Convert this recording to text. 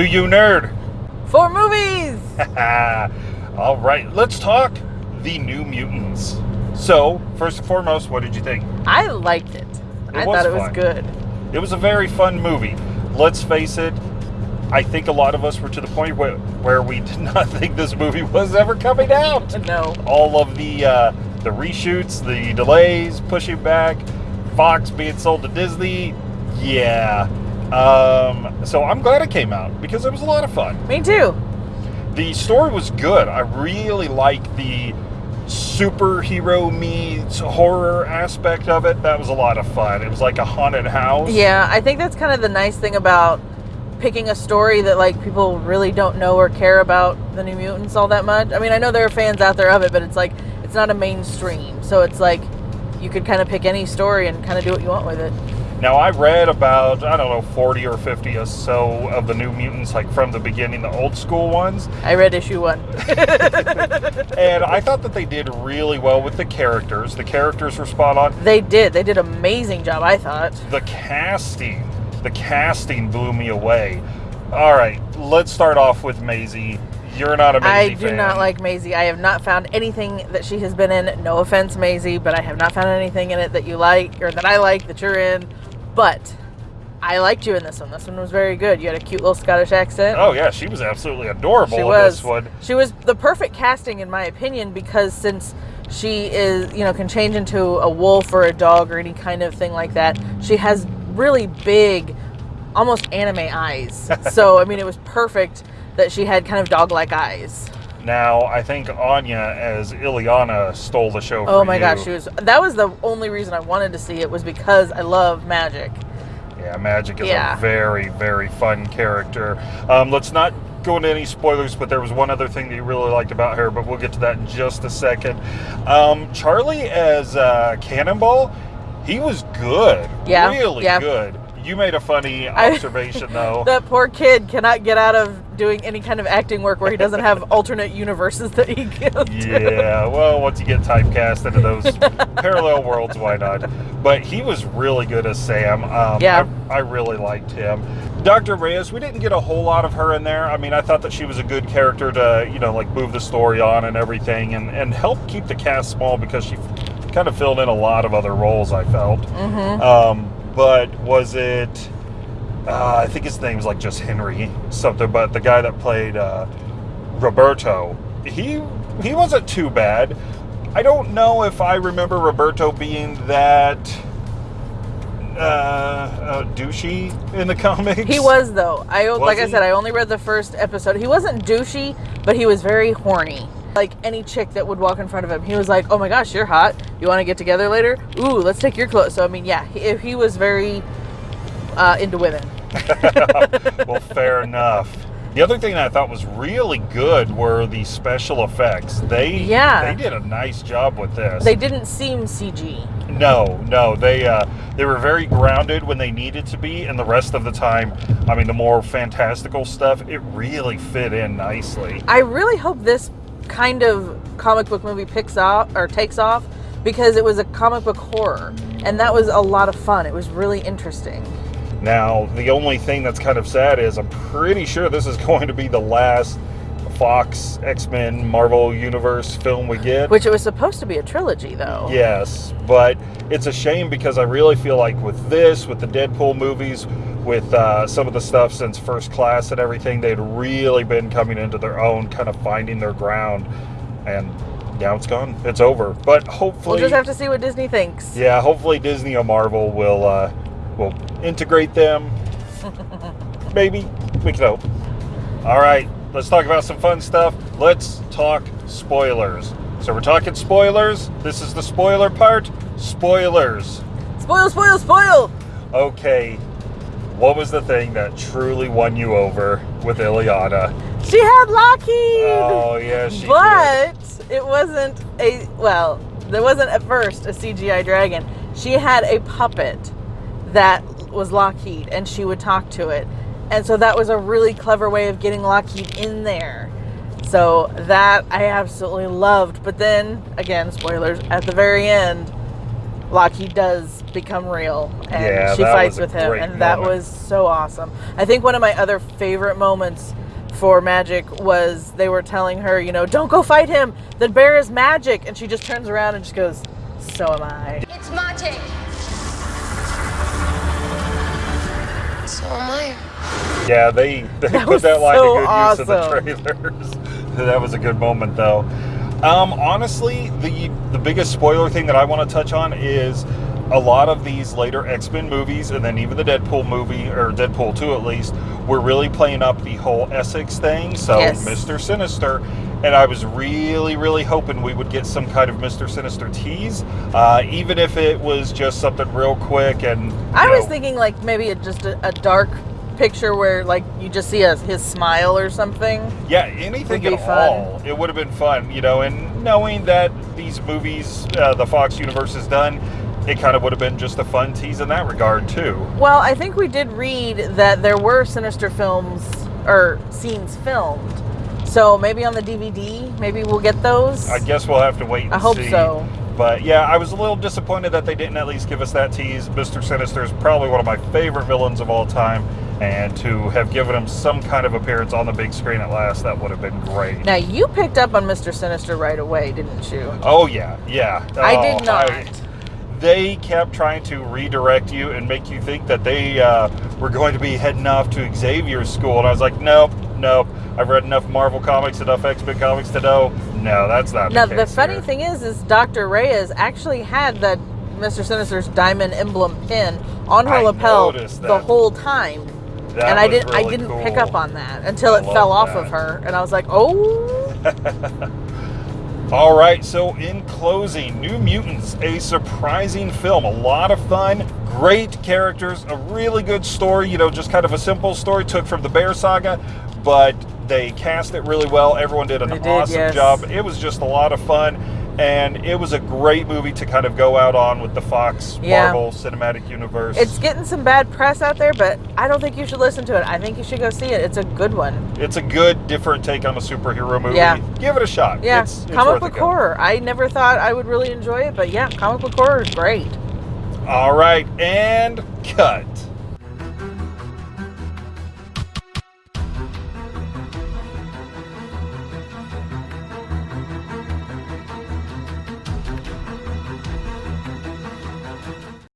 Do you nerd? For movies! All right, let's talk the New Mutants. So, first and foremost, what did you think? I liked it. I thought it was good. It was a very fun movie. Let's face it, I think a lot of us were to the point where, where we did not think this movie was ever coming out. No. All of the uh, the reshoots, the delays, pushing back, Fox being sold to Disney. Yeah. Um, so I'm glad it came out because it was a lot of fun. Me too. The story was good. I really like the superhero meets horror aspect of it. That was a lot of fun. It was like a haunted house. Yeah, I think that's kind of the nice thing about picking a story that like people really don't know or care about the New Mutants all that much. I mean, I know there are fans out there of it, but it's like it's not a mainstream. So it's like you could kind of pick any story and kind of do what you want with it. Now I read about I don't know 40 or 50 or so of the New Mutants, like from the beginning, the old school ones, I read issue 1. and I thought that they did really well with the characters. The characters were spot on. they did. They did an amazing job, I thought. The casting, the casting blew me away. All right, let's start off with Maisie. You're not a Maisie I do fan. not like Maisie. I have not found anything that she has been in. No offense, Maisie, but I have not found anything in it that you like or that I like that you're in. But I liked you in this one. This one was very good. You had a cute little Scottish accent. Oh yeah, she was absolutely adorable she in was. this one. She was the perfect casting, in my opinion, because since she is, you know, can change into a wolf or a dog or any kind of thing like that, she has really big, almost anime eyes. so I mean, it was perfect that she had kind of dog-like eyes. Now I think Anya as Illyana stole the show. Oh my you. gosh, she was. That was the only reason I wanted to see it was because I love magic. Yeah, Magik is Yeah. a very, very fun character. Um, let's not go into any spoilers, but there was one other thing that you really liked about her, but we'll get to that in just a second. Um, Charlie as uh, Cannonball, he was good. Yeah, Really yeah. good. You made a funny I- observation, though. That poor kid cannot get out of doing any kind of acting work where he doesn't have alternate universes that he to. Yeah, well, once you get typecast into those parallel worlds, why not? But he was really good as Sam. Um, Yeah. I, I really liked him. Dr. Reyes, we didn't get a whole lot of her in there. I mean, I thought that she was a good character to, you know, like move the story on and everything and, and help keep the cast small because she kind of filled in a lot of other roles, I felt. Mm-hmm. Um, but was it? Uh, I think his name's like just Henry something. But the guy that played uh, Roberto, he he wasn't too bad. I don't know if I remember Roberto being that uh, uh, douchey in the comics. He was though. I Was like I said, I only read the first episode. He wasn't douchey, but he was very horny. Like any chick that would walk in front of him, he was like, "Oh my gosh, you're hot. You want to get together later? Ooh, let's take your clothes." So I mean, yeah, he, he was very uh, into women. well, fair enough. The other thing that I thought was really good were the special effects. They Yeah. they did a nice job with this. They didn't seem CG. No, no, they uh, they were very grounded when they needed to be, and the rest of the time, I mean, the more fantastical stuff, it really fit in nicely. I really hope this kind of comic book movie picks off or takes off because it was a comic book horror, and that was a lot of fun. It was really interesting. Now, the only thing that's kind of sad is I'm pretty sure this is going to be the last Fox X Men Marvel Universe film we get. Which it was supposed to be a trilogy, though. Yes, but it's a shame because I really feel like with this, with the Deadpool movies, with uh, some of the stuff since First Class and everything, they'd really been coming into their own, kind of finding their ground, and now it's gone. It's over. But hopefully, We'll just have to see what Disney thinks. yeah, hopefully Disney or Marvel will uh, will integrate them. Maybe we can hope. All right, let's talk about some fun stuff. Let's talk spoilers. So we're talking spoilers. This is the spoiler part. Spoilers. Spoil, spoil, spoil! Okay. What was the thing that truly won you over with Illyana? She had Lockheed! Oh yeah, she did. but it wasn't a, well, there wasn't at first a CGI dragon. She had a puppet that was Lockheed and she would talk to it. And so that was a really clever way of getting Lockheed in there. So that I absolutely loved. But then, again, spoilers, at the very end, Lockheed does become real and Yeah, she fights with him great and that was so awesome. I think one of my other favorite moments for Magik was they were telling her, you know, don't go fight him. The bear is magic and she just turns around and just goes, "So am I." It's magic. So am I. Yeah, they, they That put that line so to good use in the trailers. that was a good moment, though. Um, honestly, the the biggest spoiler thing that I want to touch on is a lot of these later X Men movies, and then even the Deadpool movie or Deadpool two at least, were really playing up the whole Essex thing. So Yes. Mister Sinister. And I was really, really hoping we would get some kind of Mr. Sinister tease, uh, even if it was just something real quick. And I you was know, thinking like maybe a, just a, a dark picture where like you just see a, his smile or something. Yeah, anything at fun. all. It would have been fun, you know, and knowing that these movies, uh, the Fox universe is done, it kind of would have been just a fun tease in that regard, too. Well, I think we did read that there were Sinister films or scenes filmed. So maybe on the DVD, maybe we'll get those. I guess we'll have to wait and I hope see. so. But yeah, I was a little disappointed that they didn't at least give us that tease. Mr. Sinister is probably one of my favorite villains of all time, and to have given him some kind of appearance on the big screen at last, that would have been great. Now you picked up on Mr. Sinister right away, didn't you? Oh, yeah, yeah. I Oh, did not. they kept trying to redirect you and make you think that they uh, were going to be heading off to Xavier's school. And I was like, nope, nope. I've read enough Marvel comics, enough X Men comics to know, no, that's not Now the the funny here. thing is, is Dr. Reyes actually had that Mr. Sinister's diamond emblem pin on her I lapel the whole time. That and I didn't I didn't pick up on that until I it fell off of her and I was like, "Oh, All right, so in closing, New Mutants, a surprising film, a lot of fun, great characters, a really good story, you know, just kind of a simple story took from the Bear Saga, but they cast it really well. Everyone did an They did, awesome yes. job. It was just a lot of fun, and it was a great movie to kind of go out on with the Fox Yeah. Marvel Cinematic Universe. it's getting some bad press out there, but I don't think you should listen to it. I think you should go see it. It's a good one." It's a good, different take on a superhero movie. Yeah. Give it a shot. Yeah, It's, it's comic book horror. I never thought I would really enjoy it, but yeah, comic book horror is great. All right, and cut.